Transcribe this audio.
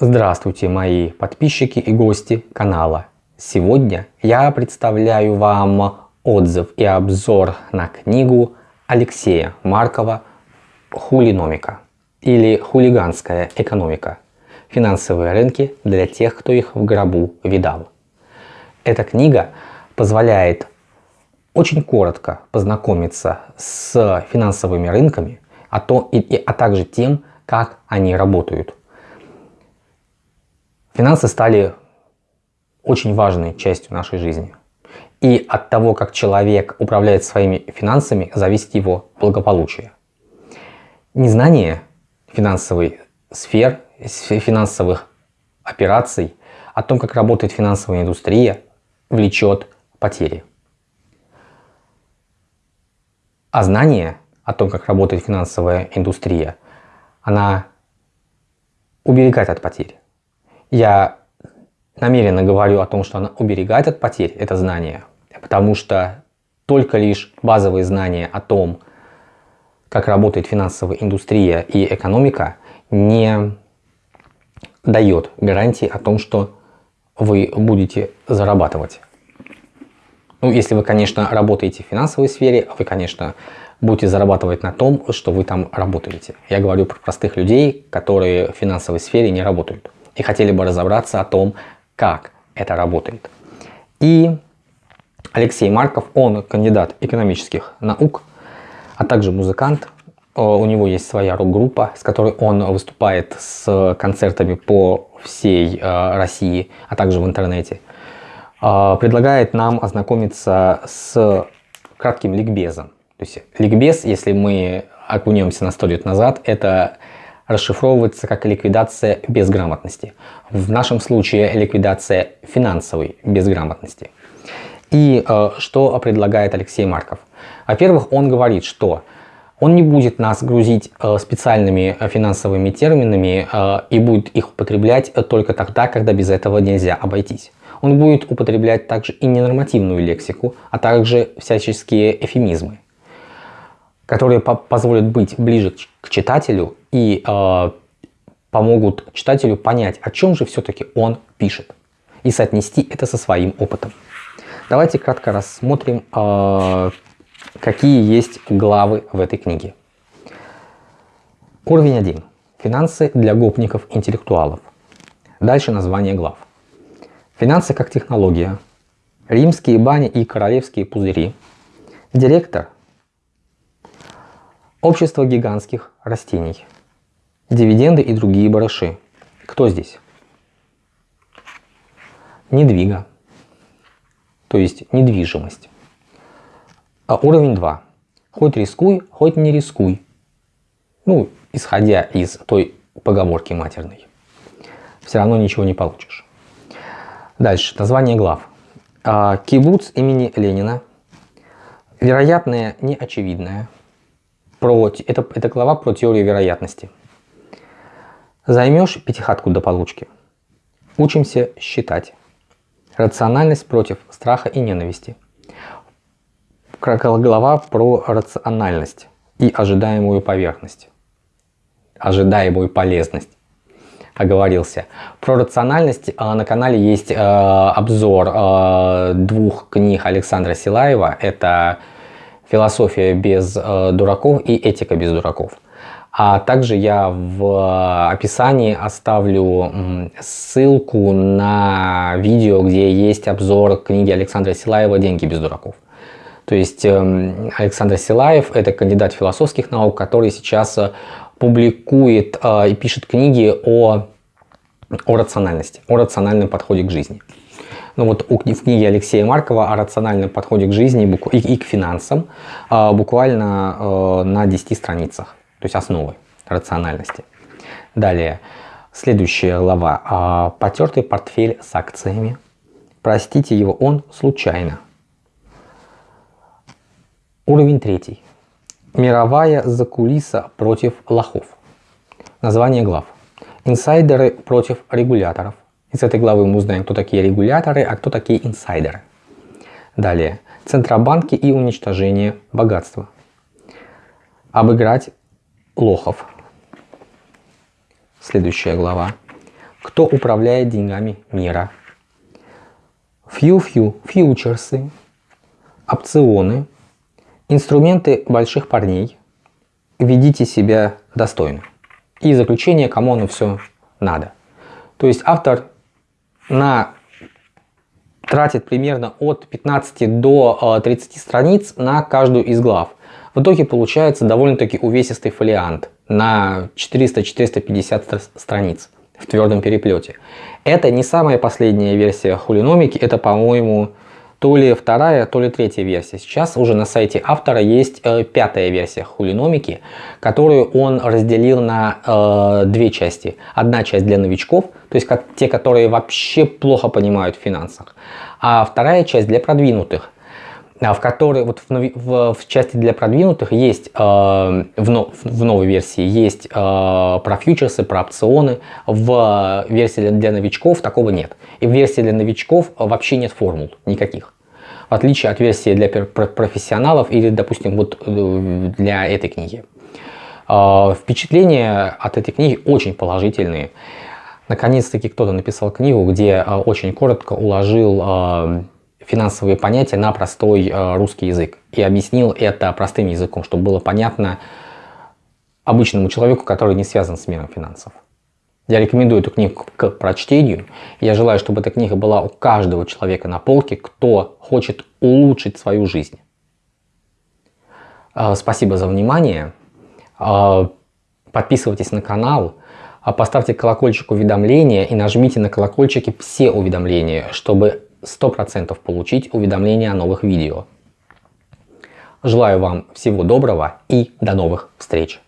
Здравствуйте, мои подписчики и гости канала. Сегодня я представляю вам отзыв и обзор на книгу Алексея Маркова «Хулиномика» или «Хулиганская экономика. Финансовые рынки для тех, кто их в гробу видал». Эта книга позволяет очень коротко познакомиться с финансовыми рынками, а, то, и, а также тем, как они работают. Финансы стали очень важной частью нашей жизни. И от того, как человек управляет своими финансами, зависит его благополучие. Незнание финансовой сфер, финансовых операций, о том, как работает финансовая индустрия, влечет потери. А знание о том, как работает финансовая индустрия, она уберегает от потерь. Я намеренно говорю о том, что она уберегает от потерь, это знание, потому что только лишь базовые знания о том, как работает финансовая индустрия и экономика, не дает гарантии о том, что вы будете зарабатывать. Ну, если вы, конечно, работаете в финансовой сфере, вы, конечно, будете зарабатывать на том, что вы там работаете. Я говорю про простых людей, которые в финансовой сфере не работают и хотели бы разобраться о том, как это работает. И Алексей Марков, он кандидат экономических наук, а также музыкант. Э, у него есть своя рок-группа, с которой он выступает с концертами по всей э, России, а также в интернете. Э, предлагает нам ознакомиться с кратким ликбезом. То есть ликбез, если мы окунемся на 100 лет назад, это расшифровывается как ликвидация безграмотности. В нашем случае ликвидация финансовой безграмотности. И э, что предлагает Алексей Марков? Во-первых, он говорит, что он не будет нас грузить э, специальными финансовыми терминами э, и будет их употреблять только тогда, когда без этого нельзя обойтись. Он будет употреблять также и ненормативную лексику, а также всяческие эфемизмы которые по позволят быть ближе к читателю и э, помогут читателю понять, о чем же все-таки он пишет, и соотнести это со своим опытом. Давайте кратко рассмотрим, э, какие есть главы в этой книге. Уровень 1. Финансы для гопников-интеллектуалов. Дальше название глав. Финансы как технология. Римские бани и королевские пузыри. Директор Общество гигантских растений. Дивиденды и другие барыши. Кто здесь? Недвига. То есть недвижимость. А уровень 2. Хоть рискуй, хоть не рискуй. Ну, исходя из той поговорки матерной. Все равно ничего не получишь. Дальше. Название глав. А, кибуц имени Ленина. Вероятное неочевидное про, это, это глава про теорию вероятности. Займешь пятихатку до получки. Учимся считать. Рациональность против страха и ненависти. Глава про рациональность и ожидаемую поверхность. Ожидаемую полезность. Оговорился. Про рациональность а, на канале есть э, обзор э, двух книг Александра Силаева. Это философия без э, дураков и этика без дураков. А также я в описании оставлю ссылку на видео, где есть обзор книги Александра Силаева «Деньги без дураков». То есть э, Александр Силаев – это кандидат философских наук, который сейчас э, публикует э, и пишет книги о, о рациональности, о рациональном подходе к жизни. Ну вот в книге Алексея Маркова о рациональном подходе к жизни и, к финансам а, буквально э, на 10 страницах. То есть основы рациональности. Далее, следующая глава. А, Потертый портфель с акциями. Простите его, он случайно. Уровень третий. Мировая закулиса против лохов. Название глав. Инсайдеры против регуляторов. Из этой главы мы узнаем, кто такие регуляторы, а кто такие инсайдеры. Далее. Центробанки и уничтожение богатства. Обыграть лохов. Следующая глава. кто управляет деньгами мира. Фью-фью, фьючерсы, опционы, инструменты больших парней. Ведите себя достойно. И заключение, кому оно все надо. То есть автор на тратит примерно от 15 до 30 страниц на каждую из глав. В итоге получается довольно-таки увесистый фолиант на 400-450 страниц в твердом переплете. Это не самая последняя версия хулиномики, это, по-моему, то ли вторая, то ли третья версия. Сейчас уже на сайте автора есть э, пятая версия хулиномики, которую он разделил на э, две части. Одна часть для новичков, то есть как, те, которые вообще плохо понимают в финансах, а вторая часть для продвинутых, а, в которой вот в, в, в части для продвинутых есть э, в, но, в новой версии есть э, про фьючерсы, про опционы. В версии для, новичков такого нет. И в версии для новичков вообще нет формул никаких. В отличие от версии для профессионалов или, допустим, вот э, для этой книги. Э, впечатления от этой книги очень положительные. Наконец-таки кто-то написал книгу, где э, очень коротко уложил э, финансовые понятия на простой э, русский язык и объяснил это простым языком, чтобы было понятно обычному человеку, который не связан с миром финансов. Я рекомендую эту книгу к прочтению. Я желаю, чтобы эта книга была у каждого человека на полке, кто хочет улучшить свою жизнь. Спасибо за внимание. Подписывайтесь на канал, поставьте колокольчик уведомления и нажмите на колокольчики все уведомления, чтобы 100% получить уведомления о новых видео. Желаю вам всего доброго и до новых встреч!